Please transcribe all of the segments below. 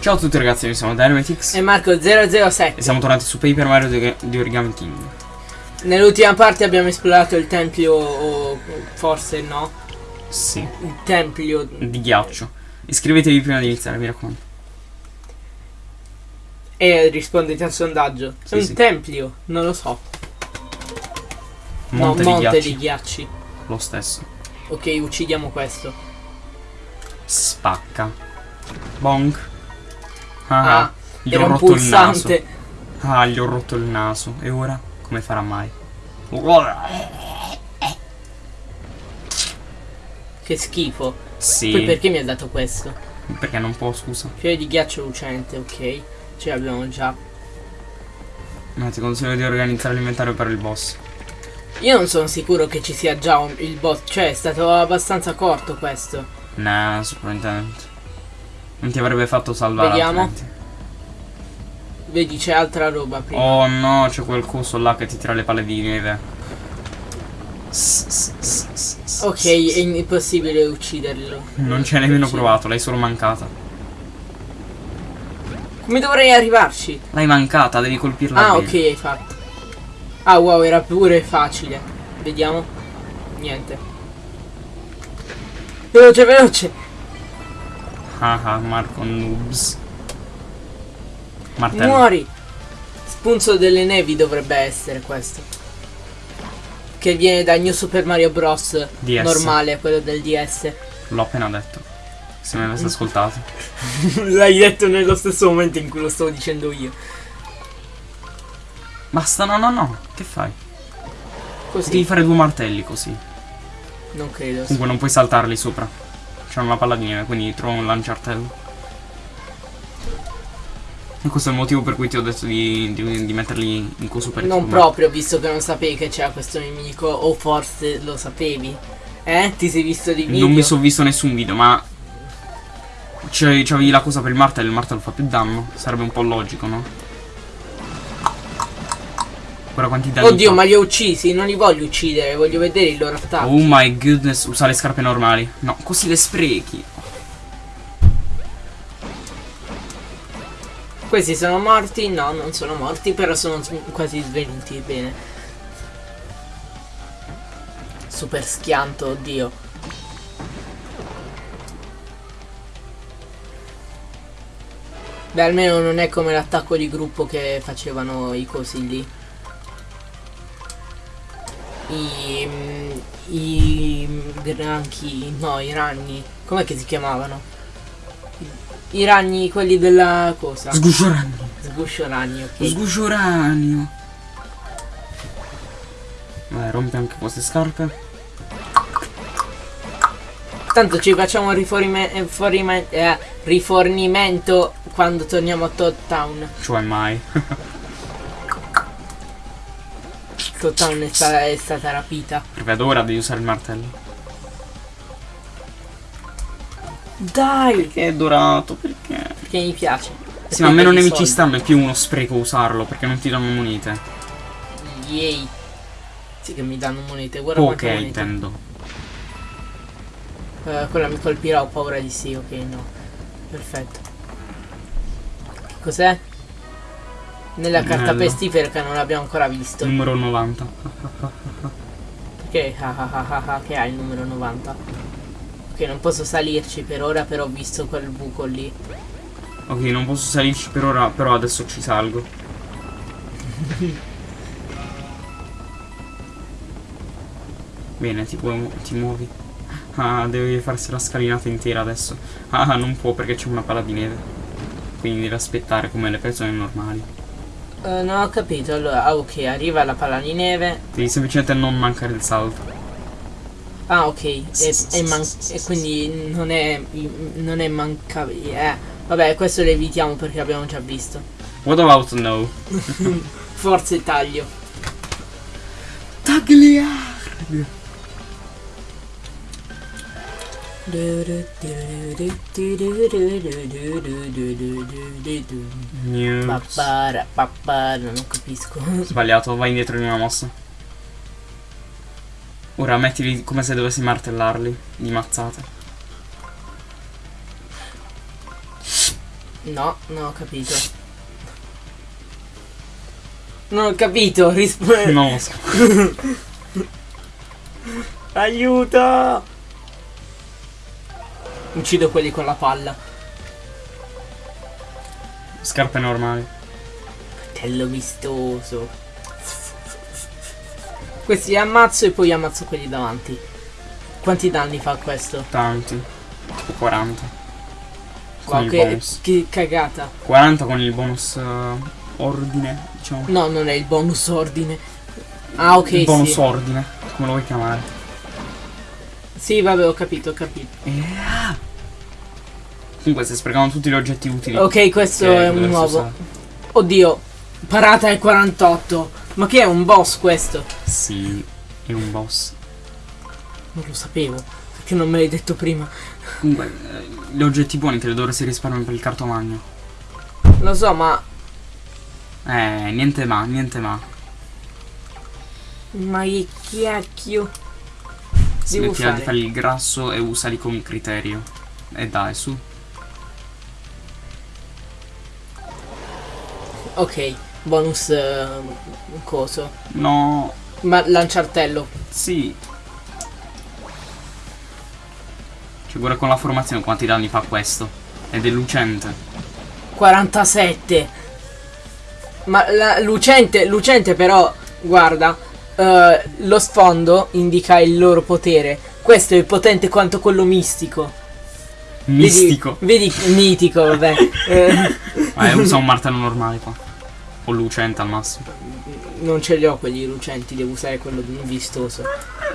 Ciao a tutti ragazzi, noi siamo Dynamitix E Marco007 e siamo tornati su Paper Mario di, Origami King. Nell'ultima parte abbiamo esplorato il tempio o forse no Sì, Il tempio di ghiaccio. Iscrivetevi prima di iniziare, mi raccomando. E rispondete al sondaggio Sì, È un sì. tempio, non lo so Monte, No, di, monte ghiacci. di ghiacci Lo stesso. Ok, uccidiamo questo Spacca. Bonk. Ah, Ah, gli era ho un rotto il naso. Ah, gli ho rotto il naso. E ora? Come farà mai? Che schifo Sì. Poi perché mi ha dato questo? Perché non può, scusa. Fiore di ghiaccio lucente, ok Ce l'abbiamo già Ma ti consiglio di organizzare l'inventario per il boss. Io non sono sicuro che ci sia già un- il boss Cioè è stato abbastanza corto questo Nah, sicuramente. Non ti avrebbe fatto salvare Vediamo. altrimenti. Vedi c'è altra roba prima Oh no, c'è quel coso là che ti tira le palle di neve. Ok, è impossibile ucciderlo Non ci hai nemmeno provato, l'hai solo mancata. Come dovrei arrivarci? L'hai mancata, devi colpirla Ah, bene. ok, hai fatto. Ah, wow, era pure facile. Vediamo. Niente. Veloce, veloce. Ah ah, Marco Noobs. Martello. Muori. Spunzo delle nevi dovrebbe essere questo. Che viene da New Super Mario Bros. DS. normale, quello del DS. L'ho appena detto. Se mi avessi ascoltato. L'hai detto nello stesso momento in cui lo stavo dicendo io. Basta, no, no, no. Che fai? Così. Devi fare due martelli così. Non credo. Comunque non puoi saltarli sopra. C'è una palla di neve, quindi trovo un lanciartello. E questo è il motivo per cui ti ho detto di, di- di metterli in coso per Non proprio, visto che non sapevi che c'era questo nemico, o forse lo sapevi. Eh? Ti sei visto di video? Non mi sono visto nessun video, ma. C'avevi la cosa per il martello, il martello fa più danno. Sarebbe un po' logico, no? Guarda quanti danni. Oddio, fa. ma li ho uccisi, non li voglio uccidere, voglio vedere il loro attacco. Oh my goodness, usa le scarpe normali. No, così le sprechi. Questi sono morti? No, non sono morti, però sono quasi svenuti, bene. Super schianto, oddio. Beh, almeno non è come l'attacco di gruppo che facevano i cosi lì. I... mm, I... granchi... no, i ragni. Com'è che si chiamavano? I ragni, quelli della cosa? Sguscio ragno. Sguscio ragni, ok. Sguscio ragno. Vai, rompi anche queste scarpe. Tanto ci facciamo un eh, eh, rifornimento quando torniamo a Todd Town. Cioè mai. Todd Town è, sta- è stata rapita. Vedo ora devi usare il martello. Dai! Che è dorato, perché? Perché mi piace. Sì, ma meno Perché nemici soldi. stanno, è più uno spreco usarlo, perché non ti danno monete. Yay. Sì che mi danno monete, guarda Poche monete. intendo. Eh, quella mi colpirà, ho paura di sì, ok, no. Perfetto. Cos'è? Nella carta Bello. pestifera non l'abbiamo ancora visto. Numero 90. Perché ah, ah, ah, ah, ah, che ha il numero 90? Ok, non posso salirci per ora, però ho visto quel buco lì. Ok, non posso salirci per ora, però adesso ci salgo. Bene, ti, puoi, ti muovi. Ah, devi farsi la scalinata intera adesso. Ah, non può perché c'è una palla di neve. Quindi deve aspettare come le persone normali. Eh, non ho capito, allora, ah, ok, arriva la palla di neve. Devi semplicemente non mancare il salto. Ah, ok, e, e e quindi non è, non è mancabile. Eh, vabbè, questo lo evitiamo perché abbiamo già visto. What about no? Forza e taglio. Pappara, pappara, non capisco. Sbagliato, vai indietro di una mossa. Ora mettili come se dovessi martellarli di mazzate. No, non ho capito. Non ho capito, rispondi. So. Aiuto! Uccido quelli con la palla. Scarpe normali. Tello vistoso. Questi li ammazzo e poi ammazzo quelli davanti. Quanti danni fa questo? Tanti. Tipo 40. Con Wow, che, che cagata. 40 con il bonus eh, ordine, diciamo. No, non è il bonus ordine. Ah, ok, il bonus sì. ordine, come lo vuoi chiamare? Sì, vabbè, ho capito, ho capito. Yeah. Comunque stai sprecando tutti gli oggetti utili. Ok, questo è un nuovo. usare. Oddio, parata è 48. Ma che è un boss questo? Sì, è un boss. Non lo sapevo. Perché non me l'hai detto prima? Comunque, eh, gli oggetti buoni te li dovresti risparmiare per il cartomagno. Lo so, ma. Eh, niente ma, niente ma. Ma che chiacchio. Smettila di fare. il grasso e usali con criterio. E dai, su. Ok, bonus eh, coso. No, Ma lanciartello. sì. Cioè, guarda con la formazione quanti danni fa questo. Ed è lucente. 47. Ma la, lucente, lucente però, guarda, eh, lo sfondo indica il loro potere. Questo è potente quanto quello mistico. Vedi- Mistico. Vedi, mitico, vabbè. Eh, Ah, usa un martello normale qua. O lucente al massimo. non ce li ho quelli lucenti, devo usare quello vistoso.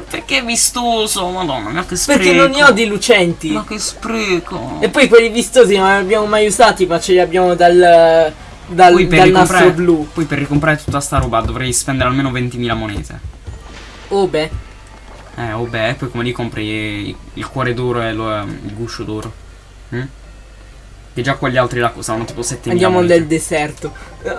Perché vistoso? Madonna, ma che spreco. Perché non ne ho di lucenti. Ma che spreco. E poi quelli vistosi non li abbiamo mai usati, ma ce li abbiamo dal, dal, Poi per, dal nastro blu. poi per ricomprare tutta sta roba dovrei spendere almeno 20.000 monete. Oh beh, Eh, oh beh, poi come li compri il, cuore d'oro e lo- il guscio d'oro? Mm? Che già quegli altri là costano tipo 7.000 andiamo monete. nel deserto.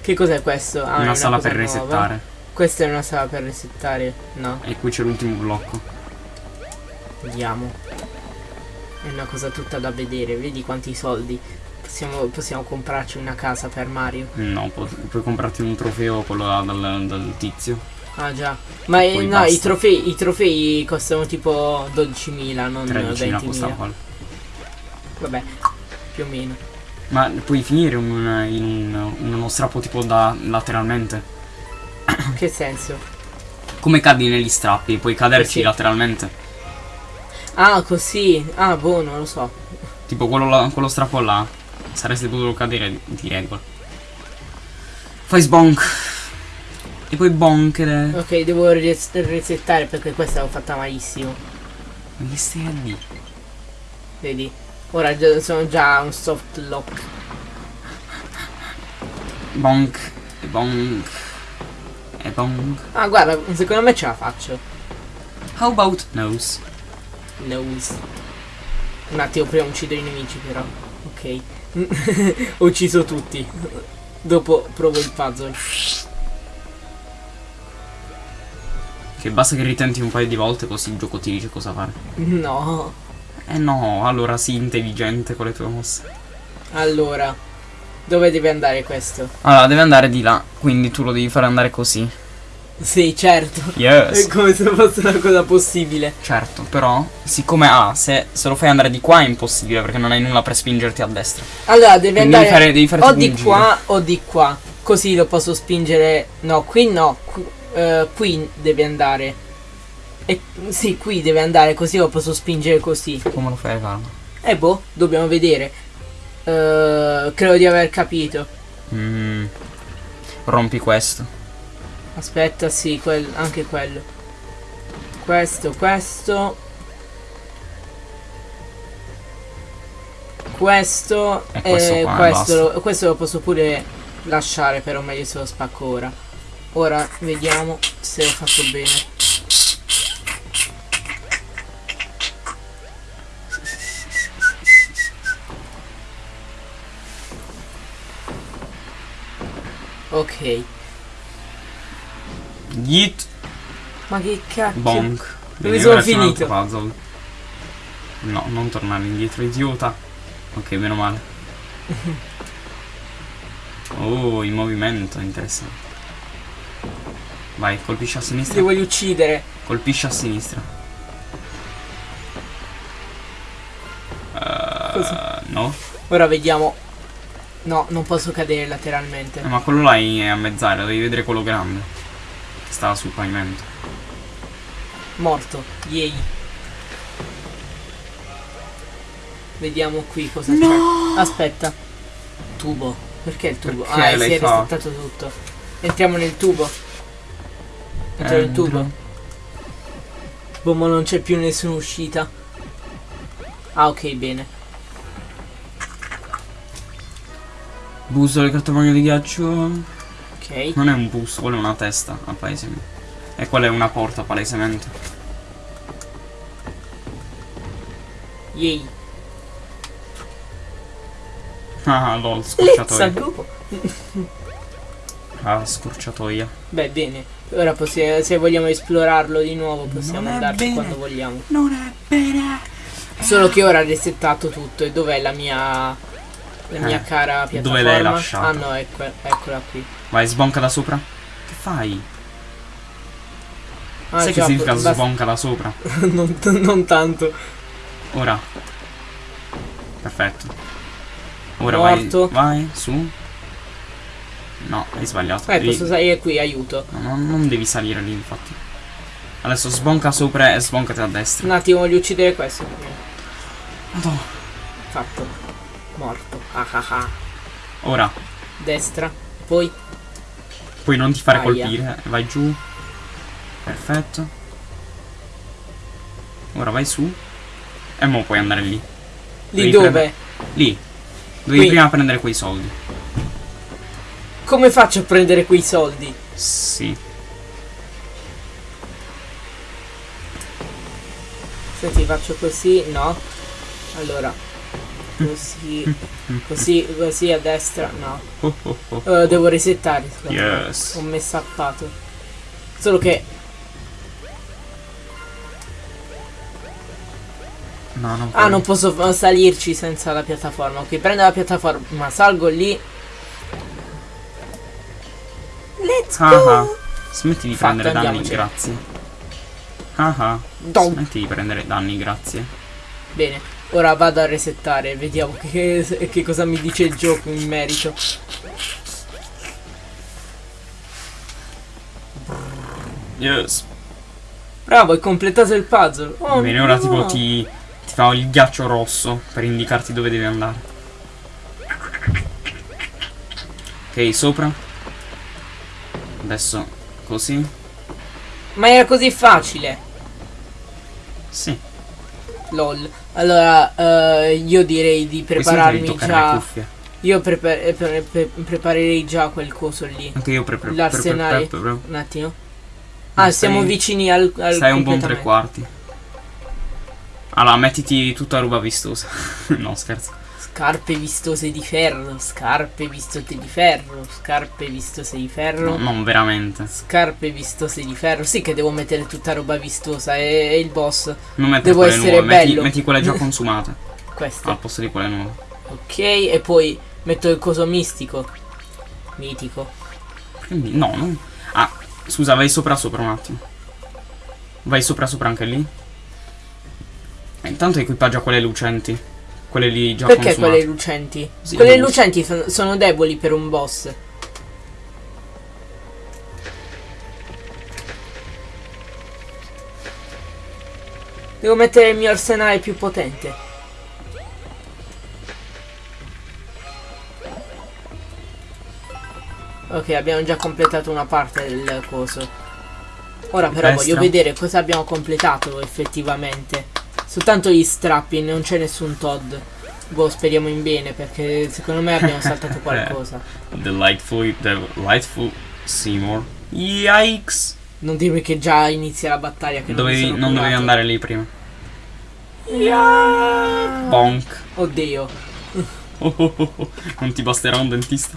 che cos'è questo? Ah, è Una sala per nuova. resettare. Questa è una sala per resettare? No, E qui c'è l'ultimo blocco. vediamo. È una cosa tutta da vedere, vedi quanti soldi. Possiamo, possiamo comprarci una casa per Mario. No, pu- puoi comprarti un trofeo quello là dal, dal tizio. Ah già. Ma eh, no, i trofei, i trofei costano tipo 12.000, non 13.000 costa 20.000. quello. Vabbè, più o meno. Ma puoi finire un- in, un- in uno strappo tipo da lateralmente. Che senso? Come cadi negli strappi, puoi caderci Sì. lateralmente. Ah, così. Ah, boh, non lo so. Tipo quello, là- quello strappo là. Saresti potuto cadere di regola. Fai sbonk. E poi bonk. ed è- Ok, devo res- resettare perché questa l'ho fatta malissimo. Ma che stai a dire? Vedi? Ora già- sono già un soft lock. Bonk. E bonk. E bonk. Ah, guarda, secondo me ce la faccio. How about nose? Nose. Un attimo, prima uccido i nemici però. Ok. Ho ucciso tutti. Dopo provo il puzzle. Che basta che ritenti un paio di volte così il gioco ti dice cosa fare. No. Eh no, allora sii intelligente con le tue mosse. Allora. Dove deve andare questo? Allora, deve andare di là, quindi tu lo devi fare andare così. Sì, certo. È Yes. come se fosse una cosa possibile. Certo, però, siccome ah, se, se lo fai andare di qua è impossibile perché non hai nulla per spingerti a destra. Allora, deve Quindi andare devi fare- devi fare o di un giro. qua o di qua. Così lo posso spingere. No, qui no. Qui, eh, qui deve andare. E, sì, qui deve andare così lo posso spingere così. Come lo fai, calma? E boh, dobbiamo vedere. Eh, credo di aver capito. Mm. Rompi questo. Aspetta, sì, quel- anche quello. Questo, questo. Questo E questo qua, questo, lo, questo lo posso pure lasciare, però meglio se lo spacco ora. Ora vediamo se ho fatto bene. Ok, Git ma che cacchio. bonk. Dove sono finito? Puzzle. No, non tornare indietro, idiota. Ok, meno male. Oh, in movimento, interessante. Vai, colpisci a sinistra. voglio uccidere. Colpisci a sinistra. Uh, no? Ora vediamo. No, non posso cadere lateralmente. Eh, ma quello là è a mezz'aria, devi vedere quello grande. Stava sul pavimento. Morto. Yay. Vediamo qui cosa No! c'è. Aspetta. Tubo. Perché il tubo? Perché ah, si è fatto? resettato tutto. Entriamo nel tubo. Entro nel Entro. tubo. Boh, ma non c'è più nessuna uscita. Ah, ok, bene. Busolo di cartomagno di ghiaccio. Ok. Non è un bus, quello è una testa, a palesemente. E quella è una porta, palesemente. Yay. Ah, lol, Let's scorciatoia. go. Ah, scorciatoia. Beh, bene. Ora possiamo, se vogliamo esplorarlo di nuovo possiamo andarci quando vogliamo. Non è bene. Solo che ora ha resettato tutto e dov'è la mia la mia Eh, cara dove piattaforma? l'hai lasciata? Ah no, ecco, eccola qui. Vai, sbonca da sopra. Che fai? Ah, Sai che significa basta- sbonca da sopra? non, non tanto. Ora. Perfetto. Ora Morto. vai. Vai, su. No, hai sbagliato. Eh, Devi- posso salire qui, aiuto. No, no, non devi salire lì, infatti. Adesso sbonca sopra e sboncati a destra. Un attimo, voglio uccidere questo. Madonna. Fatto. Morto. Ah ah ah. Ora, Destra. Poi. poi non ti fare Aia. colpire. Vai giù. Perfetto. Ora vai su. E mo puoi andare lì. Lì Devi dove? prendere- Lì. Devi Qui. prima prendere quei soldi. Come faccio a prendere quei soldi? Sì. Senti, faccio così, no. Allora. Così. Così, così a destra, no. Eh, devo resettare. Yes. Ho messo appato. Solo che. No, non Ah, non posso salirci senza la piattaforma. Ok, prendo la piattaforma, salgo lì. Let's Ah, go! ah. Smetti di Fatto, prendere danni, grazie. Ah ah. Smetti di prendere danni, grazie. Bene, ora vado a resettare. Vediamo che, che cosa mi dice il gioco in merito. Yes. Bravo, hai completato il puzzle. Oh, Bene, ora no. tipo ti, ti fa il ghiaccio rosso per indicarti dove devi andare. Ok, sopra. Adesso così. Ma era così facile. Sì. LOL. Allora, eh, io direi di prepararmi già. Io prepa- eh, pre- pre- preparerei già quel coso lì. Anche io pre pre pre L'arsenale. pre- Un attimo. Ah, Stai- siamo vicini al, al Stai un buon tre quarti. Allora, mettiti tutta roba vistosa. no, scherzo. Scarpe vistose di ferro, scarpe vistose di ferro, scarpe vistose di ferro. No, non veramente. Scarpe vistose di ferro. Sì che devo mettere tutta roba vistosa. È, è il boss. Non mettere Devo quelle essere nuove, metti, bello. metti quelle già consumate Questo. al posto di quelle nuove. Ok, e poi metto il coso mistico. Mitico. Quindi, no, non... Ah, scusa, vai sopra sopra un attimo. Vai sopra sopra anche lì. E intanto equipaggia quelle lucenti. Quelle lì già Perché consumate. quelle lucenti? Sì, quelle lucenti sono, sono deboli per un boss. Devo mettere il mio arsenale più potente. Ok, abbiamo già completato una parte del coso. Ora però Destra. voglio vedere cosa abbiamo completato effettivamente. Soltanto gli strappi, non c'è nessun Todd. Boh, speriamo in bene perché secondo me abbiamo saltato qualcosa. Delightful, delightful Seymour. Yikes! Non dirmi che già inizia la battaglia che non, Dovevi, sono non dovevi andare lì prima. Yeah. Bonk. Oddio. Oh, oh, oh. Non ti basterà un dentista?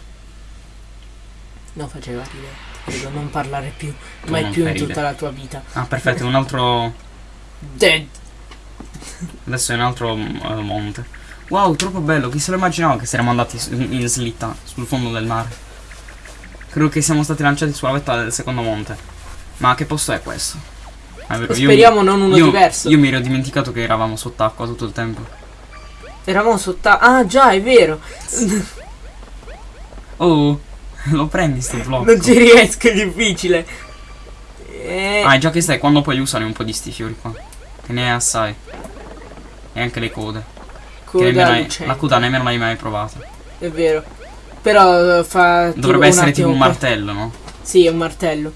Non faceva ridere. Prego, non parlare più. Tu Mai non più in tutta la tua vita. Ah, perfetto, un altro... Dead. Adesso è un altro eh, monte. Wow, troppo bello. Chi se lo immaginava che saremmo andati in slitta sul fondo del mare? Credo che siamo stati lanciati sulla vetta del secondo monte. Ma che posto è questo? È vero, io- Speriamo non uno io- diverso. Io mi ero dimenticato che eravamo sott'acqua tutto il tempo. Eravamo sotto. Ah, già, è vero. Oh, lo prendi sto blocco. Non ci riesco, è difficile. Eh, Ah, già che stai, quando puoi usare un po' di sti fiori qua. Che ne hai assai. E anche le code. Coda lucente. la coda nemmeno l'hai mai provata. È vero. Però eh, fa. Dovrebbe essere tipo un martello, no? Sì, è un martello.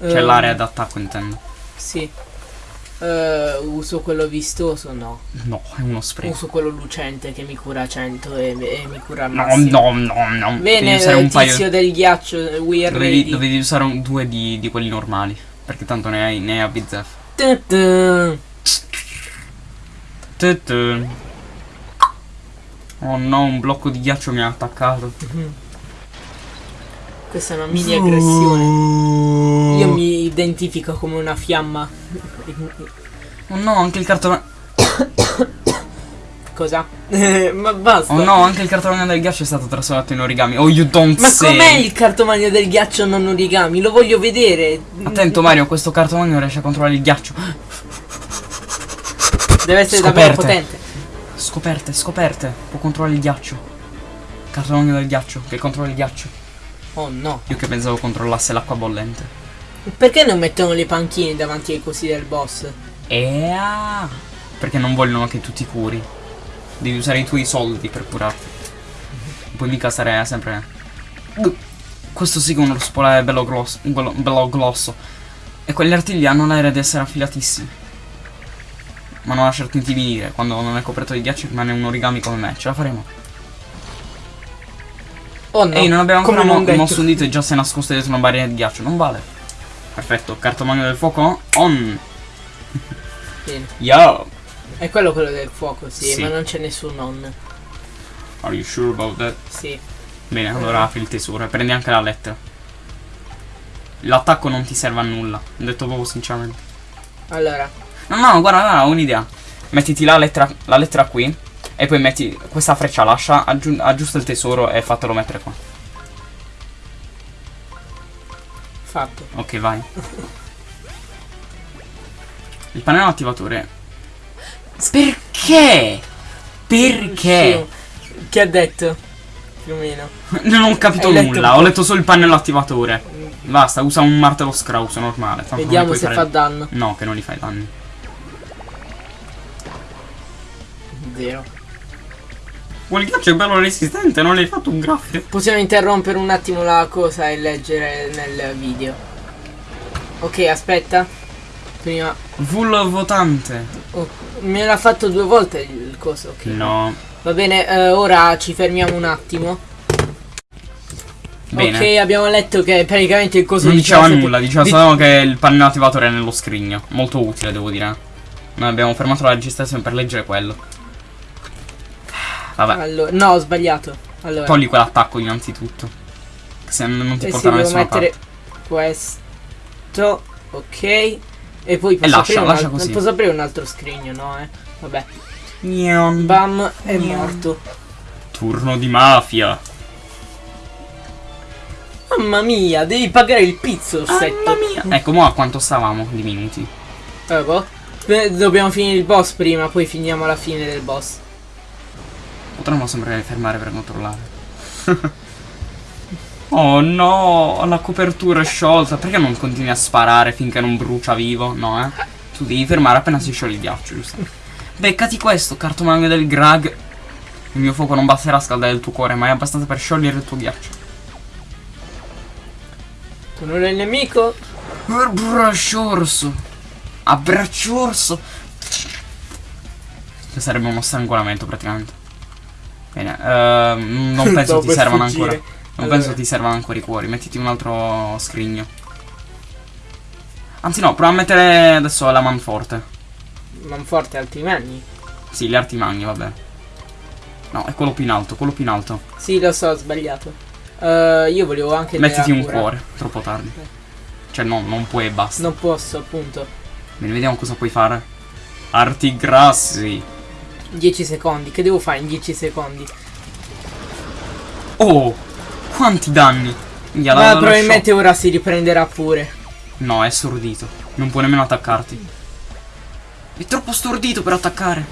Cioè Eh, l'area d'attacco intendo. Sì. Eh, uso quello vistoso? No. No, è uno spreco. Uso quello lucente che mi cura 100 e, e mi cura al No, massimo. no, no, no. Bene, Devi un paio. tizio del ghiaccio, we are Dovevi, dovevi usare un- due di, di quelli normali. Perché tanto ne hai, ne hai a bizzeffe. Oh no, un blocco di ghiaccio mi ha attaccato. Questa è una mini aggressione. Io mi identifico come una fiamma. Oh no, anche il cartone. Cosa? Ma basta. Oh no, anche il cartone del ghiaccio è stato trasformato in origami. Oh, you don't Ma com'è il cartomagno del ghiaccio non origami? Lo voglio vedere. Attento Mario, questo cartomagno riesce a controllare il ghiaccio. Deve essere davvero Scoperte. potente. Scoperte, scoperte. Può controllare il ghiaccio. Cartomagno del ghiaccio, che controlla il ghiaccio. Oh no. Io che pensavo controllasse l'acqua bollente. Perché non mettono le panchine davanti ai cosi del boss? E ah, Perché non vogliono che tu ti curi. Devi usare i tuoi soldi per curarti. Poi mica stare sempre. Questo sì che uno spolare bello glosso. Bello, bello glosso. E quegli artigli hanno l'aria di essere affilatissimi. Ma non lasciarti intimidire. Quando non è coperto di ghiaccio rimane un origami come me. Ce la faremo. Oh no. Ehi, non abbiamo ancora mo- detto. mosso un dito e già sei nascosto dietro una barriera di ghiaccio. Non vale. Perfetto, cartomagno del fuoco on. Bene. Yo! È quello quello del fuoco, sì, Sì. ma non c'è nessun on. Are you sure about that? Sì. Bene, allora apri il tesoro e prendi anche la lettera. L'attacco non ti serve a nulla, ho detto proprio sinceramente. Allora, No, no, guarda, guarda, ho un'idea. Mettiti la lettera, la lettera qui e poi metti questa freccia, lascia, aggiu- aggiusta il tesoro e fatelo mettere qua. fatto. Ok, vai. Il pannello attivatore. Perché? Perché? Che ha detto? Più o meno. Non ho capito Hai nulla, ho letto solo il pannello attivatore. Basta, usa un martello scrauso normale. tanto Vediamo se fare- fa danno. No, che non gli fai danni. Zero. Quel ghiaccio è bello resistente, non gli hai fatto un graffio. Possiamo interrompere un attimo la cosa e leggere nel video. Ok, aspetta. Prima. Full votante. Oh, me l'ha fatto due volte il coso. ok. No. Va bene, eh, ora ci fermiamo un attimo. Bene. Ok, abbiamo letto che praticamente il coso non diceva sempre- nulla, diceva di- solo che il pannello attivatore è nello scrigno. Molto utile, devo dire. Noi abbiamo fermato la registrazione per leggere quello. Vabbè, Allora, no, ho sbagliato. Allora, togli quell'attacco innanzitutto. Se non ti eh sì, porta da devo nessuna mettere parte. questo. Ok. E poi posso, lascia, un lascia al- così. posso aprire un altro scrigno, no? Eh? Vabbè. Gnon. Bam, è Gnon. morto. Turno di mafia. Mamma mia, devi pagare il pizzorsetto. Mamma mia. Ecco, mo a quanto stavamo di minuti? Eh, boh. Beh, Dobbiamo finire il boss prima, poi finiamo alla fine del boss. Potremmo sempre fermare per controllare. oh no, la copertura è sciolta. Perché non continui a sparare finché non brucia vivo? No, eh? Tu devi fermare appena si scioglie il ghiaccio, giusto? Beccati questo, cartomagno del Grag. Il mio fuoco non basterà a scaldare il tuo cuore, ma è abbastanza per sciogliere il tuo ghiaccio. Tu non è il nemico? Abbraccio orso. Abbraccio orso. Sarebbe uno strangolamento praticamente. Bene, ehm, non penso ti servano fuggire. ancora. Non Allora. penso ti servano ancora i cuori. Mettiti un altro scrigno. Anzi no, prova a mettere adesso la manforte. Manforte altri magni. Sì, gli arti magni, vabbè. No, è quello più in alto, quello più in alto. Sì, lo so, ho sbagliato. Eh, io volevo anche Mettiti un cura. cuore, troppo tardi. Cioè no, non puoi e basta. Non posso, appunto. Bene, vediamo cosa puoi fare. Arti grassi. 10 secondi. Che devo fare in 10 secondi? Oh, quanti danni. La- Ma probabilmente ora si riprenderà pure. No, è stordito. Non può nemmeno attaccarti. È troppo stordito per attaccare.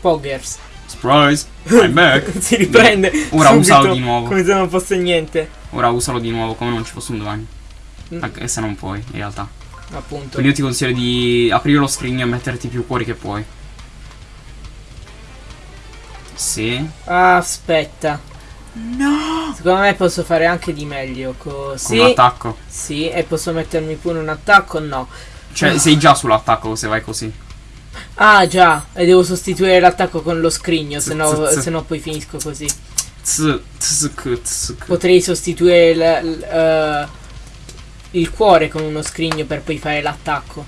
Poggers. Surprise. I'm back. si riprende. Ora subito, usalo di nuovo. Come se non fosse niente. Ora usalo di nuovo come non ci fosse un domani. Mm. Anche se non puoi, in realtà. Appunto. Quindi io ti consiglio di aprire lo scrigno e metterti più cuori che puoi. Sì. Ah, aspetta. No. Secondo me posso fare anche di meglio. Così. Con l'attacco. Sì, e posso mettermi pure un attacco? No. Cioè, sei già sull'attacco se vai così. Ah, già. E devo sostituire l'attacco con lo scrigno, se no, no poi finisco così. Potrei sostituire il, il, eh, il cuore con uno scrigno per poi fare l'attacco.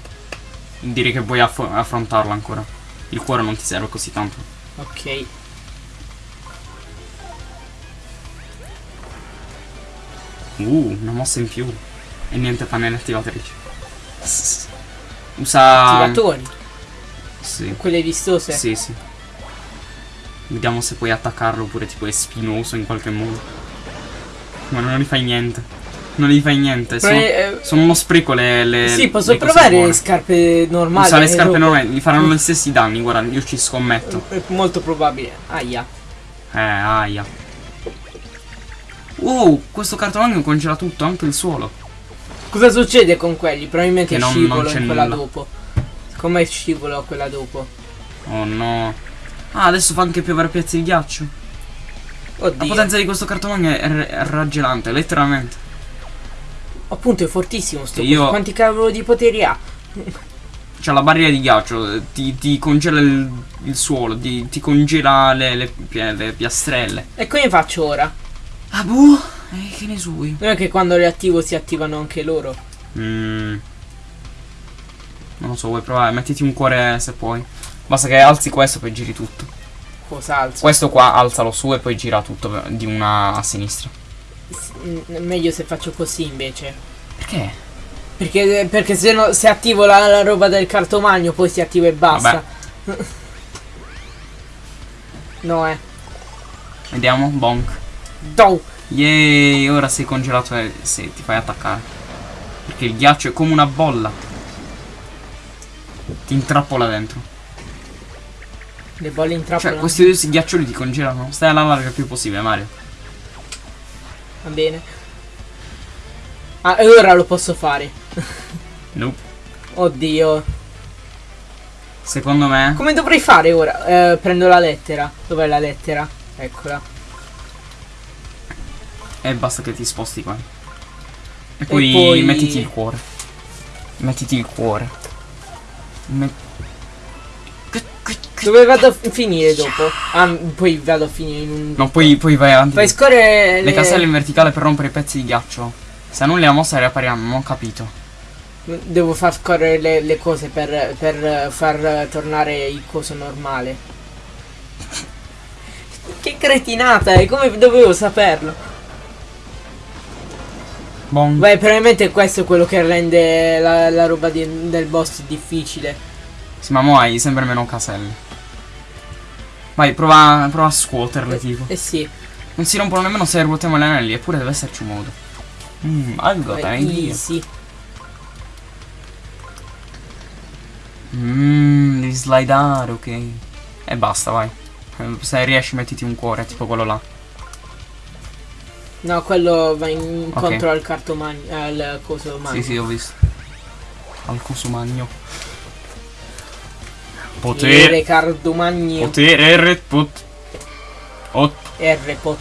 Direi che aff- affrontarlo ancora. Il cuore non ti serve così tanto. Ok. Uh, una mossa in più. E niente pannelle attivatrici. Usa. Attivatori. Sì. Quelle vistose. Sì, sì. Vediamo se puoi attaccarlo oppure tipo è spinoso in qualche modo. Ma non gli fai niente. Non gli fai niente. Sono, eh, sono uno spreco le. le sì, posso le provare buone. le scarpe normali. Usa le eh, scarpe dopo. normali, gli faranno gli stessi danni, guarda, io ci scommetto. È molto probabile. Aia. Eh, aia. Wow, questo cartolone congela tutto, anche il suolo. Cosa succede con quelli? Probabilmente Che non- scivolo non in quella nulla. dopo. Come scivolo quella dopo? Oh no. Ah, adesso fa anche piovere pezzi di ghiaccio. La Oddio. potenza di questo cartolone è, raggelante, letteralmente. Appunto è fortissimo sto io- Quanti cavolo di poteri ha? C'ha la barriera di ghiaccio, ti, ti congela il, il suolo, ti, ti congela le, le le piastrelle. E come faccio ora? Ah, boh, eh, che ne sui? Non è che quando le attivo si attivano anche loro. Mm. Non lo so, vuoi provare? Mettiti un cuore se puoi. Basta che alzi questo poi giri tutto. Cosa alzo? Questo qua alzalo su e poi gira tutto di una a sinistra. S- Meglio se faccio così invece. Perché? Perché, perché se, no, se attivo la, la roba del cartomagno poi si attiva e basta. no, eh. Vediamo, bonk. Do. Yay, ora sei congelato e sì, ti fai attaccare. Perché il ghiaccio è come una bolla. Ti intrappola dentro. Le bolle intrappolano. Cioè, questi due ghiaccioli ti congelano. Stai alla larga il più possibile, Mario. Va bene. Ah, e ora lo posso fare. Nope. Oddio. Secondo me. Come dovrei fare ora? Eh, prendo la lettera. Dov'è la lettera? Eccola. E basta che ti sposti qua. E poi, poi- mettiti il cuore. Mettiti il cuore. Me- Dove vado a finire dopo? Ah, poi vado a finire in un... No, poi, poi vai avanti. Fai scorrere Le caselle in verticale per rompere i pezzi di ghiaccio. Se annulli la mossa riappariranno, non ho capito. Devo far scorrere le, le cose per, per far tornare il coso normale. Che cretinata, e come dovevo saperlo? Bon. Beh, probabilmente questo è quello che rende la, la roba di- del boss difficile. Sì, ma mo hai sempre meno caselle. Vai, prova, prova a scuoterle, tipo. Eh sì, Non si rompono nemmeno se ruotiamo gli anelli, eppure deve esserci un modo. Mmm, I got an idea. easy. Mmm, devi slidare, ok. E basta, vai. Eh, Se riesci mettiti un cuore, tipo quello là. No, quello va incontro Ok. al cartomagno, al coso magno. Sì, sì, ho visto. Al coso magno. Potere Potere. cartomagno Potere, red pot. Ot. R pot.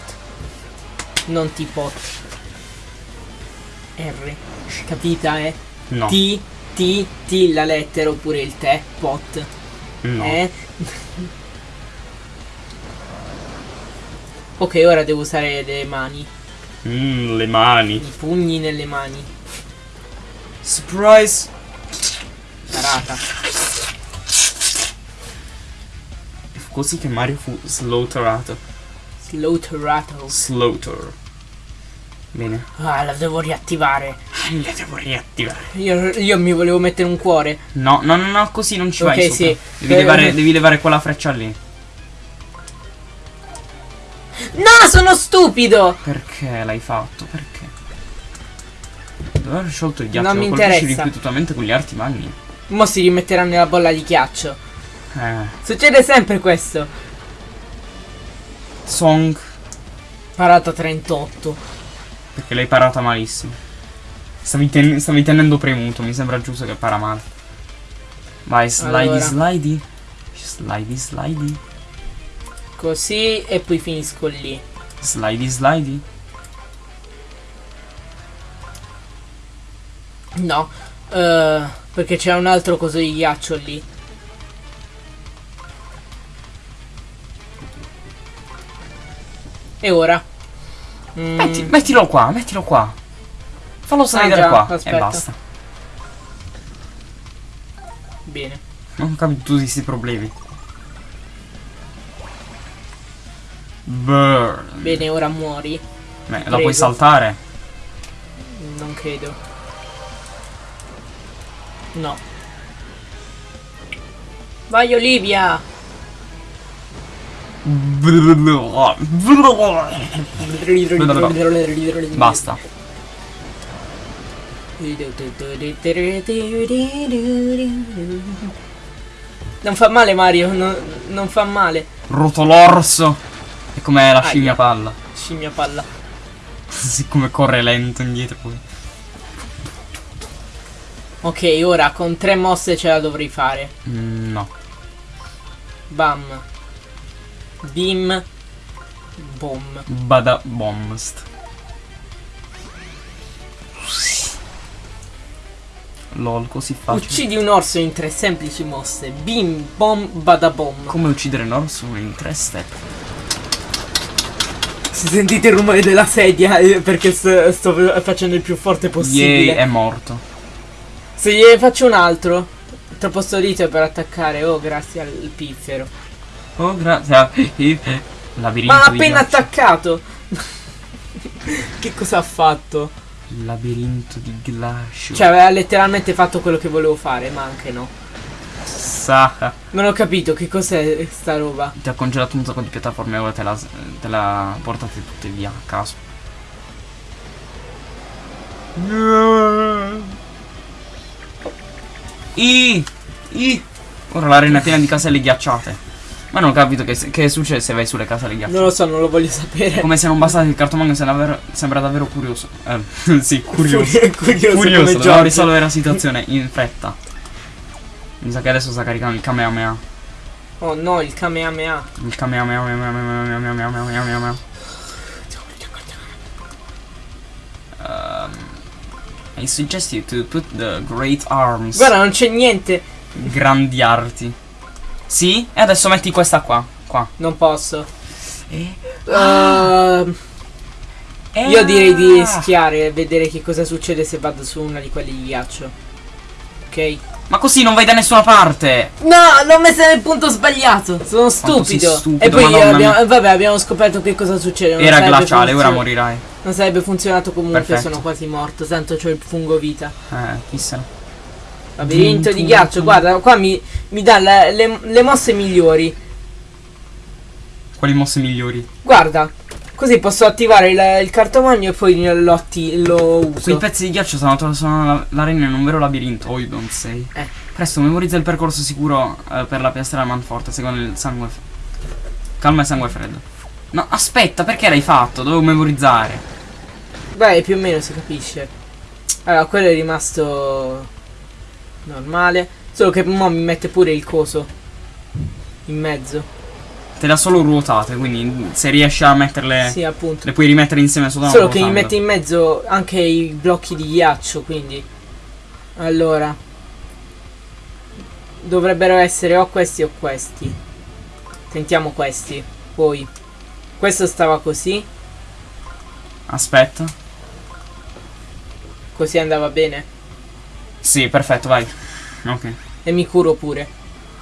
Non T pot. R. Capita, eh? No. T, T, T la lettera oppure il te, pot. no. Eh? ok, ora devo usare le mani. Mmm, le mani. I pugni nelle mani. Surprise. Tarata. Fu così che Mario fu slaughterato. Slaughterato. Slaughter. Bene. Ah, la devo riattivare. Le devo riattivare. Io, io mi volevo mettere un cuore. No, no, no, no, così non ci Ok, vai sopra. sì. Devi, Eh, levare, eh. devi levare quella freccia lì. No, sono stupido! Perché l'hai fatto? Perché? Dove aver sciolto il ghiaccio? Non mi interessa. ripetutamente con gli arti magni. Mo si rimetterà nella bolla di ghiaccio. Eh. Succede sempre questo. Song. Parata 38. Perché l'hai parata malissimo. Stavi, ten- stavi tenendo premuto, mi sembra giusto che para male. Vai, slidi, Allora. slidi. Slidi, slidi. Così e poi finisco lì. Slidi, slidi. No. eh, perché c'è un altro coso di ghiaccio lì. E ora? Mm, Metti- mettilo qua, mettilo qua. Fallo salire già, qua. E aspetta. basta. Bene. Non capisco tutti questi problemi. Burn. Bene, ora muori. Beh, la puoi saltare? Non credo. No. Vai Olivia! Basta. Non fa male Mario, non, non fa male. Rotolorso. È come la Aia. scimmia palla. Scimmia palla. Siccome corre lento indietro poi. Ok, ora con tre mosse ce la dovrei fare. Mm, no. Bam. Bim. Bom. Bada bombst. Lol, così facile. Uccidi un orso in tre semplici mosse. Bim, bom, badabom. Come uccidere un orso in tre step? Se sentite il rumore della sedia eh, perché sto, sto facendo il più forte Yay, possibile. è morto. Se gliene faccio un altro, troppo stolito per attaccare. Oh, grazie al piffero. Oh, grazie. a- Labirinto Ma ha appena attaccato. che cosa ha fatto? Labirinto di ghiaccio. Cioè, aveva letteralmente fatto quello che volevo fare, ma anche no. Sa. Non ho capito che cos'è sta roba. Ti ha congelato un sacco di piattaforme, ora te la, te la portate tutte via a caso. I, I. Ora l'arena è piena di caselle ghiacciate. Ma non ho capito che, che succede se vai sulle caselle ghiacciate. Non lo so, non lo voglio sapere. Come se non bastasse il cartomagno sembra davvero, sembra davvero curioso. Eh, sì, curioso. curioso, Curioso, giochi. risolvere la situazione in fretta. Mi sa che adesso sta caricando il Kamehameha. Oh no, il Kamehameha. Il Kamehameha. Um, I suggest you to put the great arms. Guarda, non c'è niente. Grandi arti. Sì? E adesso metti questa qua. Qua. Non posso. E... Ehm, e- io direi di ah! schiare e vedere che cosa succede se vado su una di quelli di ghiaccio. Ok? Ma così non vai da nessuna parte. No, l'ho messa nel punto sbagliato. Sono stupido. stupido, e poi abbiamo, vabbè, abbiamo scoperto che cosa succede. non Era glaciale, ora morirai. Non sarebbe funzionato comunque, Perfetto. sono quasi morto. Tanto c'ho il fungo vita. Eh, chissà. Labirinto di ghiaccio, guarda, qua mi, mi dà le, le- le mosse migliori. Quali mosse migliori? Guarda, così posso attivare il, il cartomagno e poi lo, lo Quei uso. pezzi di ghiaccio sono, sono la- l'arena in un vero labirinto. Oh, you don't say. Eh. Presto, memorizza il percorso sicuro eh, per la piastra della manforte, secondo il sangue. Calma e sangue freddo. No, aspetta, perché l'hai fatto? Dovevo memorizzare. Beh, più o meno si capisce. Allora, quello è rimasto normale. Solo che mo mi mette pure il coso in mezzo. Te le ha solo ruotate, quindi se riesci a metterle. Sì, appunto. Le puoi rimettere insieme solo Solo che mi mette in mezzo anche i blocchi di ghiaccio, quindi. Allora. Dovrebbero essere o questi o questi. Tentiamo questi. Poi. Questo stava così. Aspetta. Così andava bene. Sì, perfetto, vai. Ok. E mi curo pure.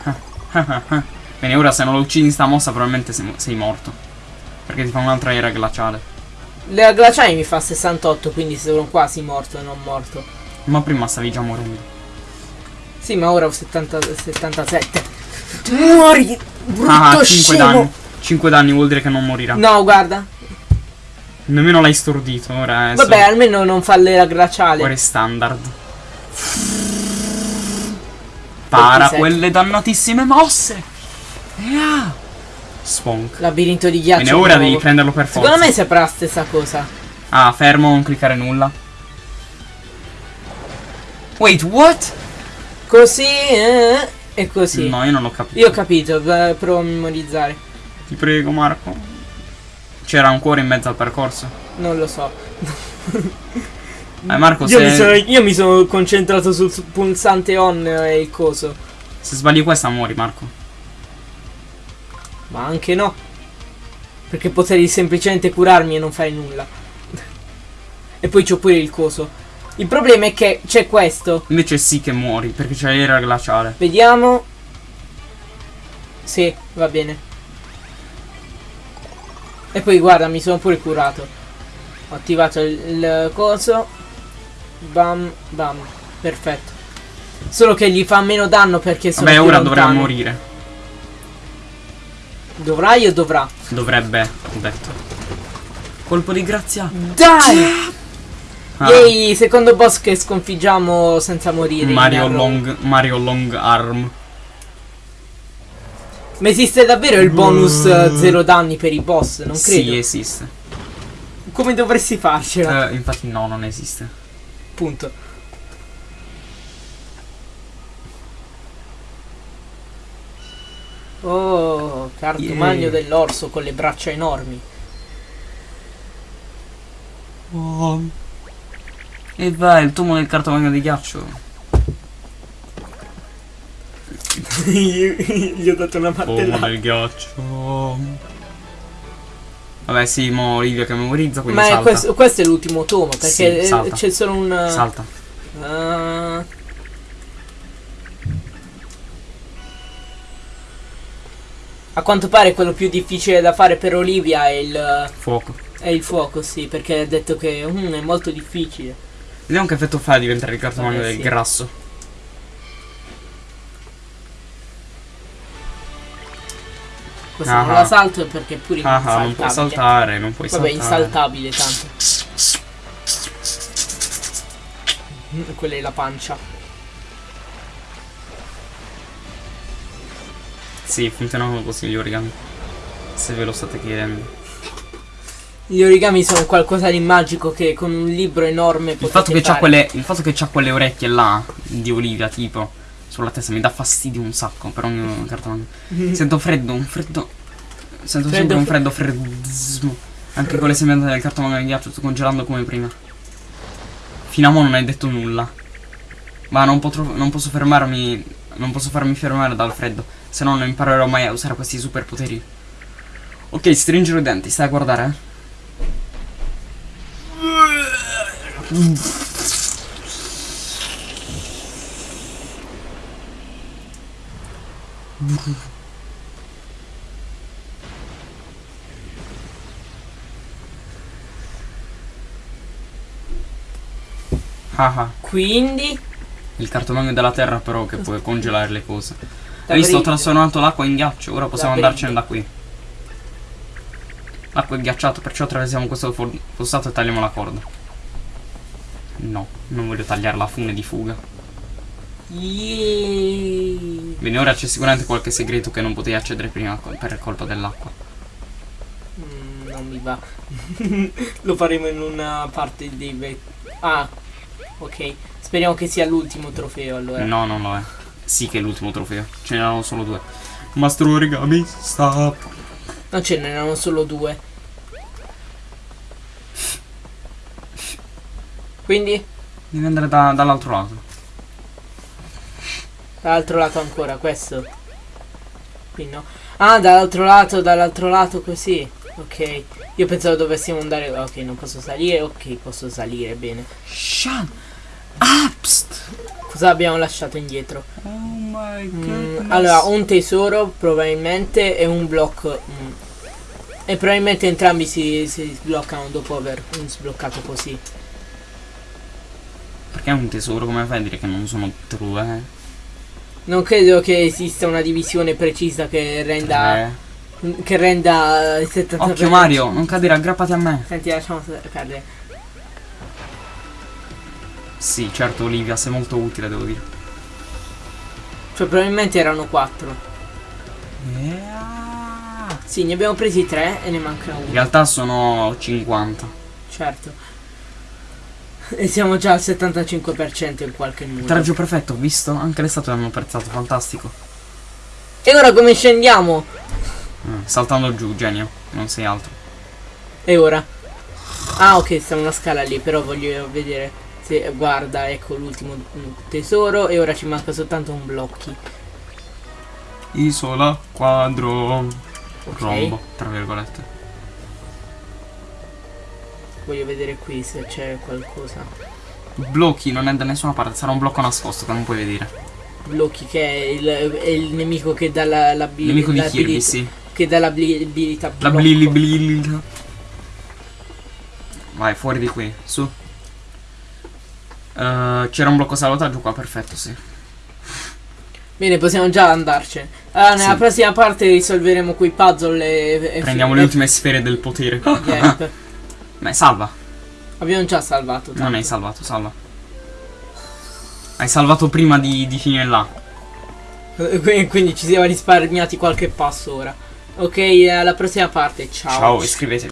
Bene, ora se non lo uccidi in sta mossa probabilmente sei, sei morto. Perché ti fa un'altra era glaciale. La glaciale mi fa 68, quindi sono quasi morto, non morto. Ma prima stavi già morendo. Sì, ma ora ho 70, 77. Muori! Brutto Ah, 5 scemo! danni. 5 danni vuol dire che non morirà. No, guarda. Nemmeno l'hai stordito, ora è Vabbè, almeno non falle la glaciale. Ora è standard. Para 27. quelle dannatissime mosse. Yeah. Spunk. Labirinto di ghiaccio. Bene, ora nuovo. devi prenderlo per forza. Secondo me saprà la stessa cosa. Ah, fermo, non cliccare nulla. Wait, what? Così, eh, e così. No, io non ho capito. Io ho capito, provo a memorizzare. Ti prego, Marco. C'era un cuore in mezzo al percorso. Non lo so. Eh, Marco, Io se, mi, sono, io mi sono concentrato sul su- pulsante on e il coso. se sbagli questa muori, Marco. Ma anche no. Perché potrei semplicemente curarmi e non fare nulla. e poi c'ho pure il coso. Il problema è che c'è questo. Invece sì che muori, perché c'è l'era glaciale. Vediamo. Sì, va bene. E poi guarda, mi sono pure curato. Ho attivato il, il coso. Bam, bam. Perfetto. Solo che gli fa meno danno perché sono Vabbè, ora dovrà morire. Dovrai o dovrà? Dovrebbe, ho detto. Colpo di grazia. Dai! Ah, Yay, secondo boss che sconfiggiamo senza morire. Mario. Long, Mario Long Arm. Ma esiste davvero il bonus eh, zero danni per i boss? Non credo. Sì, esiste. Come dovresti farcela? Eh, infatti no, non esiste. Punto. Oh, cartomagno Yeah. dell'orso con le braccia enormi. Oh. E vai, il tomo del cartomagno di ghiaccio. Gli ho dato una Tomo del ghiaccio. Vabbè, sì, mo Olivia che memorizza, quindi Ma è salta. questo, questo è l'ultimo tomo perché Sì, eh, salta. c'è solo un. Salta. Ah. A quanto pare quello più difficile da fare per Olivia è il, Fuoco. è il fuoco, sì, perché ha detto che mm, è molto difficile. Vediamo che effetto fa a diventare il cartomagno Vabbè, del sì. grasso. Questa non Ah. la salto perché è pure Ah, ah, insaltabile. non puoi saltare, non puoi Vabbè, saltare. insaltabile tanto. Mm, Quella è la pancia. Sì, funzionano così gli origami. Se ve lo state chiedendo. Gli origami sono qualcosa di magico che con un libro enorme Il fatto, che c'ha fare. quelle, il fatto che c'ha quelle orecchie là di Olivia, tipo, sulla testa mi dà fastidio un sacco per ogni cartomagno. Sento freddo, un freddo. Sento Freddo, sempre un fre- freddo freddismo. Anche con le sembianze del cartomagno di ghiaccio, sto congelando come prima. Fino a mo' non hai detto nulla. Ma non, potrò, non posso fermarmi. Non posso farmi fermare dal freddo. Se no non imparerò mai a usare questi superpoteri. Ok, stringere i denti, stai a guardare, eh? Quindi Il cartomagno della terra però che può congelare le cose. Hai visto? Ho trasformato l'acqua in ghiaccio, ora possiamo Da andarcene da qui. L'acqua è ghiacciata, perciò attraversiamo questo fossato e tagliamo la corda. No, non voglio tagliare la fune di fuga. Yeee. Bene, ora c'è sicuramente qualche segreto che non potevi accedere prima per colpa dell'acqua. Mm, non mi va. Lo faremo in una parte dei Ah, ok. Speriamo che sia l'ultimo trofeo allora. No, non lo è. Sì che è l'ultimo trofeo. Ce n'erano solo due. Mastro origami, stop. Non ce n'erano solo due. Quindi, Devi andare da- dall'altro lato. dall'altro lato ancora, questo. Qui no. Ah, dall'altro lato, dall'altro lato così. Ok. Io pensavo dovessimo andare. Ok, non posso salire. Ok, posso salire, bene. Shut up! Cosa abbiamo lasciato indietro? Oh my Mm, allora, un tesoro probabilmente e un blocco. mm. E probabilmente entrambi si, si sbloccano dopo aver sbloccato così. Perché è un tesoro, come fai a dire che non sono true? Eh? Non credo che esista una divisione precisa che renda. Eh. Che renda il 70%. Occhio Mario, non cadere, aggrappati a me. Senti, lasciamo perdere. Sì, certo Olivia, sei molto utile, devo dire. Cioè, probabilmente erano 4. Yeah. Sì, ne abbiamo presi 3 e ne mancano In uno. realtà sono 50. Certo. E siamo già al 75% in qualche modo. Traggio perfetto, visto? Anche le statue hanno apprezzato, fantastico. E ora come scendiamo? Eh, saltando giù, genio, non sei altro. E ora? Ah ok, sta una scala lì, però voglio vedere se guarda, ecco l'ultimo tesoro e ora ci manca soltanto un blocchi. Isola, quadro, Ok. rombo, tra virgolette. Voglio vedere qui se c'è qualcosa. Blocchi non è da nessuna parte, sarà un blocco nascosto che non puoi vedere. Blocchi che è il, è il nemico che dà la, la Nemico di Kirby, sì. Che dà l'abilità La blili blili. Vai, fuori di qui, su. Eh, C'era un blocco salvataggio qua, perfetto, sì. Bene, possiamo già andarcene. Allora, nella Sì. prossima parte risolveremo quei puzzle e... e Prendiamo le ultime sfere del potere. Yep. Beh, salva. Abbiamo già salvato. Non tanto. hai salvato, salva. Hai salvato prima di, di finire là. Eh, Quindi quindi ci siamo risparmiati qualche passo ora. Ok, alla prossima parte. Ciao. Ciao, iscrivetevi.